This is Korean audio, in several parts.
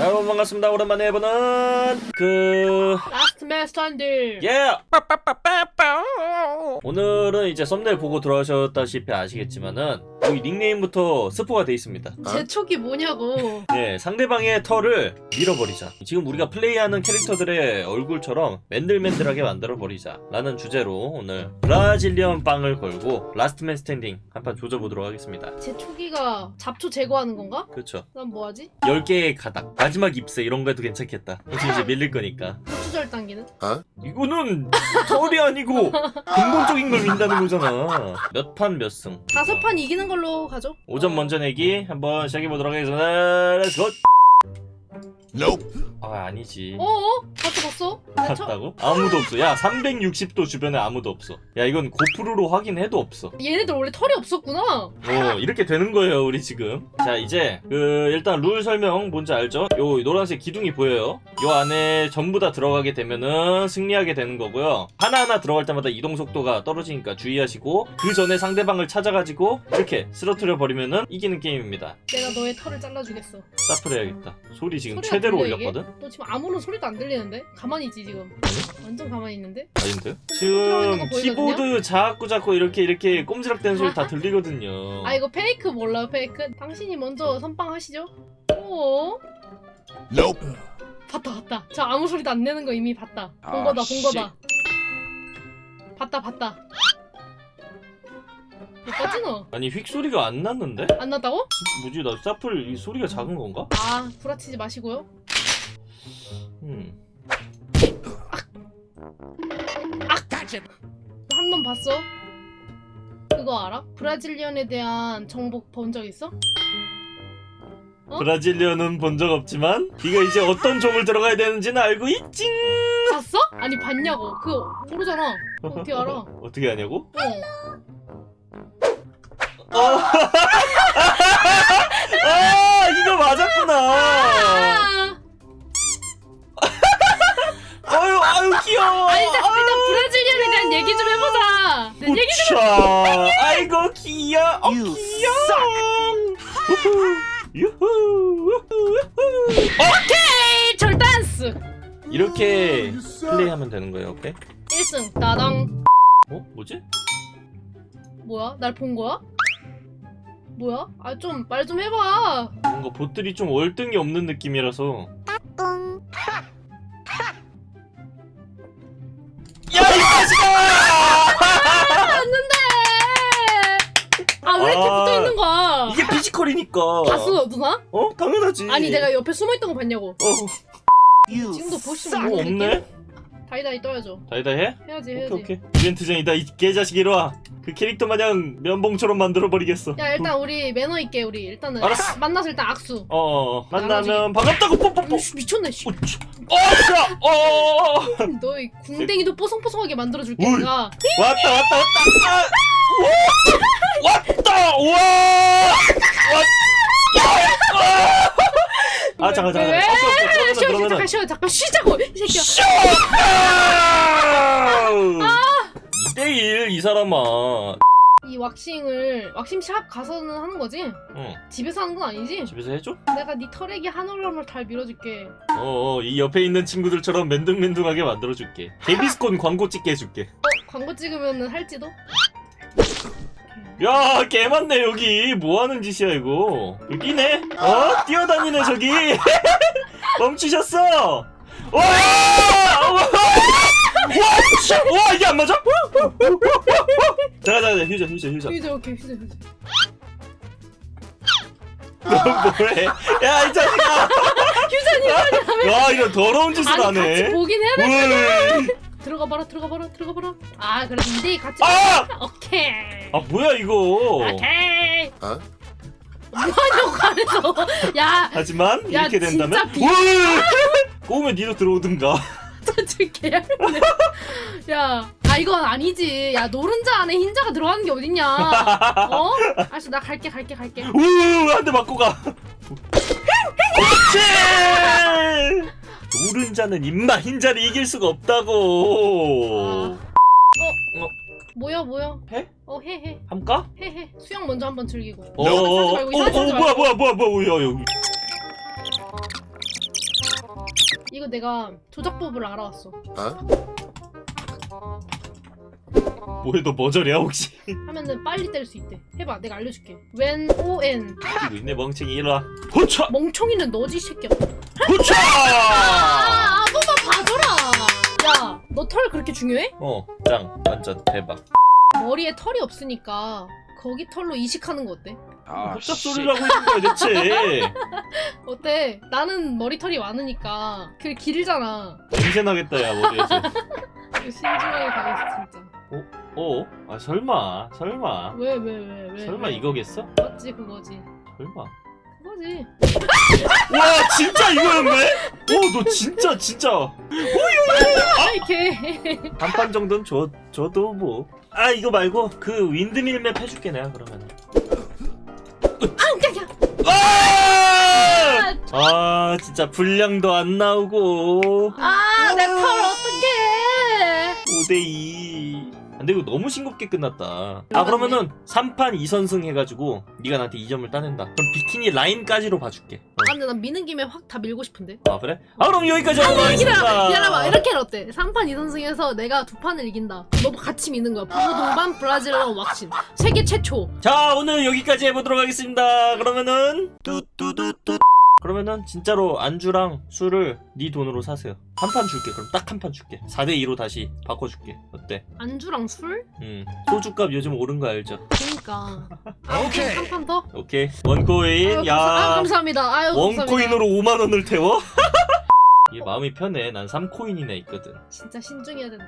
자, 여러분 반갑습니다. 오랜만에 해보는 그... last man standing 예! 오늘은 이제 썸네일 보고 들어오셨다시피 아시겠지만은 여기 닉네임부터 스포가 돼 있습니다. 제 초기 뭐냐고 예, 상대방의 털을 밀어버리자. 지금 우리가 플레이하는 캐릭터들의 얼굴처럼 맨들맨들하게 만들어버리자. 라는 주제로 오늘 Brazilian 빵을 걸고 last man standing 한판 조져보도록 하겠습니다. 제 초기가 잡초 제거하는 건가? 그렇죠. 난 뭐하지? 10개의 가닥, 마지막 잎새 이런 거 해도 괜찮겠다. 혹시 이제 밀릴 거니까. 고추 절단기는? 이거는 털이 아니고 근본적인 걸 민다는 거잖아. 몇 판 몇 승. 다섯 판 이기는 걸로 가죠 5점 먼저 내기 한번 시작해보도록 하겠습니다. let's go! 아 아니지. 어어? 봤어 봤어? 봤다고? 아무도 없어. 야 360도 주변에 아무도 없어. 야 이건 고프로로 확인해도 없어. 얘네들 원래 털이 없었구나 어 이렇게 되는 거예요 우리 지금. 자 이제 그 일단 룰 설명 뭔지 알죠? 요 노란색 기둥이 보여요. 요 안에 전부 다 들어가게 되면은 승리하게 되는 거고요. 하나하나 들어갈 때마다 이동 속도가 떨어지니까 주의하시고 그 전에 상대방을 찾아가지고 이렇게 쓰러뜨려 버리면은 이기는 게임입니다. 내가 너의 털을 잘라주겠어 사플 해야겠다. 소리 지금 최대로? 올렸거든? 너 지금 아무런 소리도 안 들리는데? 가만히 있지 지금 완전 가만히 있는데? 아닌데? 지금? 키보드 자꾸 자꾸 이렇게 이렇게 꼼지락대는 소리 다 들리거든요. 아 이거 페이크 몰라요 페이크? 당신이 먼저 선빵 하시죠? 오 봤다 봤다 저 아무 소리도 안 내는 거 이미 봤다 본 아, 거다 본 씨. 거다 봤다 봤다 너? 아니 휙 소리가 안 났는데? 안 났다고? 뭐지 나 사플 이 소리가 작은 건가? 아 구라치지 마시고요 음. 한 번 봤어? 그거 알아? 브라질리언에 대한 정보 본 적 있어? 어? 브라질리언은 본 적 없지만 네가 이제 어떤 종을 들어가야 되는지는 알고 있지? 봤어? 아니 봤냐고 그거 모르잖아 어떻게 알아? 어 어떻게 하냐고? 아 이거 맞았구나. 얘기 좀 해보자 내 얘기 좀 우차. 아이고 귀여워. 어, 귀여워. 우후. 유후. 오케이 절단스 이렇게 플레이하면 되는 거예요, 오케이? 1승 따당 어? 뭐지? 뭐야? 날 본 거야? 뭐야? 아 좀 말 좀 해봐 뭔가 보들이 좀 월등히 없는 느낌이라서 아 왜 이렇게 아, 붙어있는 거야 이게 피지컬이니까. 봤어 누나? 어? 당연하지. 아니 내가 옆에 숨어있던 거 봤냐고 어, 지금도 보시면 뭐 없네? 다이다이 떠야죠 다이다 해? 해야지 오케이, 해야지 오케이. 이벤트장이다, 이 개자식 이리 와. 그 캐릭터 마냥 면봉처럼 만들어버리겠어. 야 일단 우리 매너 있게 우리 일단은 알았어. 만나서 일단 악수 어, 어, 만나면 반갑다고 뽀뽀뽀. 씨, 미쳤네 씨. 어, 차. 어, 자, 어. 너의 궁뎅이도 뽀송뽀송하게 만들어줄게 울. 내가 왔다 왔다 왔다 아! 오! 왔다 우와 왔아 잠깐 잠깐 왜? 잠깐 쉬어 쉬어 그러면은 잠깐 쉬어 잠깐 쉬자고 이 새끼야 쇼 2대1 이 사람아 이 왁싱을 왁싱샵 가서는 하는 거지? 응 집에서 하는 건 아니지? 집에서 해줘? 내가 네 털에게 한 올람을 잘 밀어줄게 어어 이 옆에 있는 친구들처럼 맨둥맨둥하게 만들어줄게 데비스콘 광고 찍게 해줄게 어? 광고 찍으면 할지도? 야, 개 많네, 여기. 뭐 하는 짓이야, 이거. 여기네? 어? 뛰어다니네, 저기. 멈추셨어. 와! 와! 와! 씨! 와, 이게 안 맞아? 자자, 자 자, 휴전, 휴전, 휴전. 휴지 오케이 휴지 너 뭐해? 야, 이 자식아! 휴전이 와, 이런 더러운 짓을 아니 같이 하네. 보긴 해야 돼. 들어가 봐라 들어가 봐라 들어가 봐라 아 그래도 2대2 같이 아! 오케이 아, 뭐야, 이거. 오케이 어? 뭐하냐고 야 하지만, 야, 이렇게 된다면. 진짜 비-. 꼬우면 니도 들어오든가. 저지 개야 아 이건 아니지. 야 노른자 안에 흰자가 들어가는 게 어딨냐? 어? 알았어 나 갈게 갈게 갈게. 우우 한대 맞고 가. 그렇지. 노른자는 임마 흰자를 이길 수가 없다고. 뭐야 뭐야? 해? 어 해 해. 함까? 해 해. 수영 먼저 한번 즐기고. 어, 어, 어, 어, 어, 뭐야 말고. 뭐야 뭐야 뭐야 이거 내가 조작법을 알아왔어. 뭐해 너 머저리야 혹시? 하면은 빨리 뗄 수 있대. 해봐, 내가 알려줄게. When O N 이거 있네 멍청이 일로와 호차! 멍청이는 너지 이 새끼야. 호차! 아, 아무만 봐줘라. 야, 너 털 그렇게 중요해? 어짱 완전 대박 머리에 털이 없으니까 거기 털로 이식하는 거 어때? 아, 헛작 씨. 소리를 하고 있는 거야 대체 어때? 나는 머리털이 많으니까 그게 길잖아. 냄새 나겠다 야 머리에서 신중하게 가겠어 진짜. 어? 아 설마 설마 왜 왜 왜 왜? 설마 왜? 이거겠어? 맞지 그거지. 설마 그거지. 와 진짜 이거였네? 와너 진짜 진짜 아 이렇게. 한판 정도는 줘, 줘도 뭐. 아 이거 말고 그 윈드밀 맵 해줄게 내가 그러면. 아! 아 진짜 분량도 안 나오고 아 내 털 어떡해? 5대2 근데 이거 너무 싱겁게 끝났다 아 그러면은 3판 2선승 해가지고 네가 나한테 2점을 따낸다 그럼 비키니 라인까지로 봐줄게 어. 아 근데 난 미는 김에 확 다 밀고 싶은데. 아 그래? 아 그럼 여기까지 하고 가겠습니다 기다려봐 이렇게 어때? 3판 2선승에서 내가 두 판을 이긴다. 너도 같이 미는 거야. 부부 동반 브라질러 왁신. 세계 최초. 자 오늘 여기까지 해보도록 하겠습니다 그러면은 뚜뚜뚜뚜 그러면은 진짜로 안주랑 술을 네 돈으로 사세요 한 판 줄게 그럼 딱 한 판 줄게 4대2로 다시 바꿔줄게 어때? 안주랑 술? 음 소주값 요즘 오른 거 알죠? 그니까. 아, 오케이. 한 판 더? 오케이 원코인 아유, 감사, 아, 야 감사합니다. 아유, 감사합니다. 원코인으로 5만원을 태워? 이게 마음이 편해 난 3코인이나 있거든 진짜 신중해야 된다.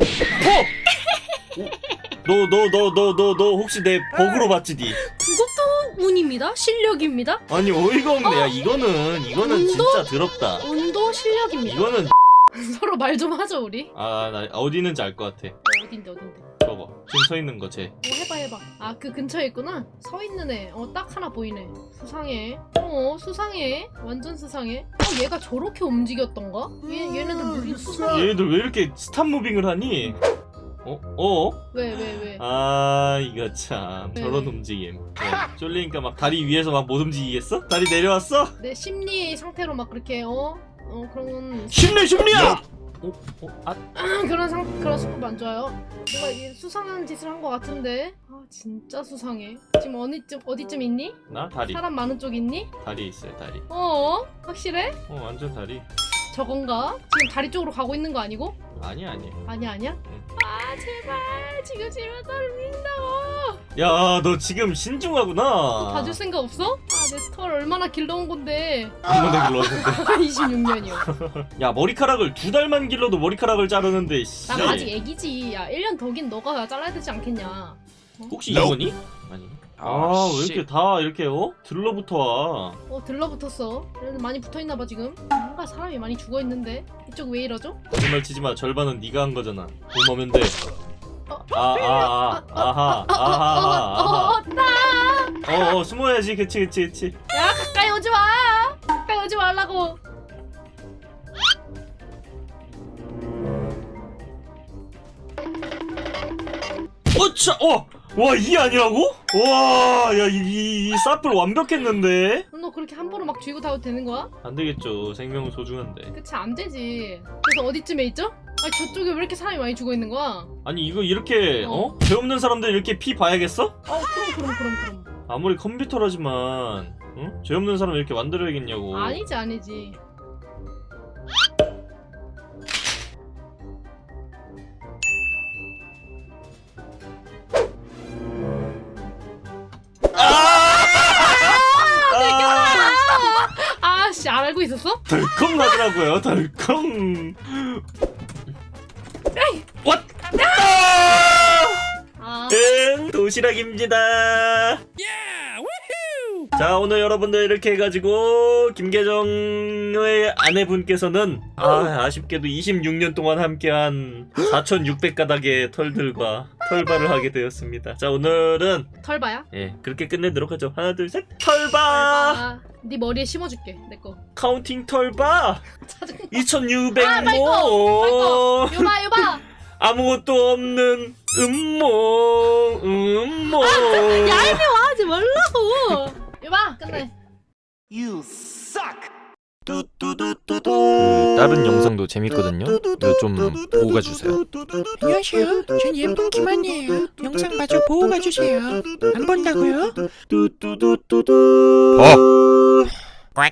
너 너 너 너 너 너 혹시 내 버그로 봤지 니? 그것도 운입니다. 실력입니다. 아니 어이가 없네 야 이거는 이거는 운도? 진짜 더럽다 운도 실력입니다. 이거는 서로 말 좀 하죠 우리. 아 나 어디 있는지 알 것 같아 어딘데 어딘데. 저거 지금 서 있는 거 쟤 어 해봐 해봐. 아 그 근처에 있구나. 서 있는 애. 어 딱 하나 보이네. 수상해. 어 수상해. 완전 수상해. 어 얘가 저렇게 움직였던가? 얘 얘네들 무슨 수상? 얘네들 왜 이렇게 스탑 무빙을 하니? 어? 어? 왜왜 왜? 왜? 아 이거 참 네, 저런 네. 움직임 네. 쫄리니까 막 다리 위에서 막 못 움직이겠어? 다리 내려왔어? 내 심리 상태로 막 그렇게 어? 어 그런 심리 심리야! 어? 어? 아 그런 상 그런 수법 안 좋아요. 뭔가 이게 수상한 짓을 한 것 같은데. 아 진짜 수상해. 지금 어디쯤 어디쯤 있니? 나 다리 사람 많은 쪽 있니? 다리 있어요 다리 어 확실해? 어 완전 다리 저건가? 지금 다리 쪽으로 가고 있는 거 아니고? 아니야 아니야 아니야 아니야? 제발 지금 지면 떨린다고. 야 너 지금 신중하구나 봐줄 생각 없어? 아 내 털 얼마나 길러온 건데. 한번에 길렀는데 26년이요. 야 머리카락을 두 달만 길러도 머리카락을 자르는데 씨. 난 아직 애기지. 야 1년 더 긴 너가 잘라야 되지 않겠냐. 혹시 Nope. 이거니? 아, 아왜 씨. 이렇게 다 이렇게 어? 들러붙어 와 어 들러붙었어. 많이 붙어있나봐 지금. 뭔가 사람이 많이 죽어있는데 이쪽 왜 이러죠? 거짓말 치지 마 절반은 네가 한 거잖아 돈 오면 돼 어, 아아아 아하 아하 아하 어, 나! 어어 숨어야지 그치 그치 그치 야 가까이 오지 마. 가까이 오지 말라고. 어차 어 와 이 아니라고? 와 야 이 이, 이 사플 완벽했는데 너 그렇게 함부로 막 쥐고 다녀도 되는 거야? 안 되겠죠 생명은 소중한데 그치 안 되지. 그래서 어디쯤에 있죠? 아니 저쪽에 왜 이렇게 사람이 많이 죽어 있는 거야? 아니 이거 이렇게 어. 어? 죄 없는 사람들 이렇게 피 봐야겠어? 어 그럼 그럼 그럼 그럼. 아무리 컴퓨터라지만 응? 죄 없는 사람 이렇게 만들어야겠냐고 아니지 아니지. 있었어? 덜컹 나더라고요 덜컹. 왓! 아! 응 도시락입니다 자 오늘 여러분들 이렇게 해가지고 김계정의 아내분께서는 아 아쉽게도 26년 동안 함께한 4600가닥의 털들과 털바를 하게 되었습니다 자 오늘은 털봐야. 예 그렇게 끝내도록 하죠 하나 둘셋 털바 털봐. 네 머리에 심어줄게 내 거. 카운팅 털바 짜증나. 2600모 아, 말고, 요봐 요봐. 아무것도 없는 음모 음모 얄미워하지 말라고. 끝내. 그 다른 영상도 재밌거든요. 좀 보고 가주세요. 안녕하세요. 전 예쁜 김한이에요. 영상 마저 보고 가주세요. 안 본다고요? 봐.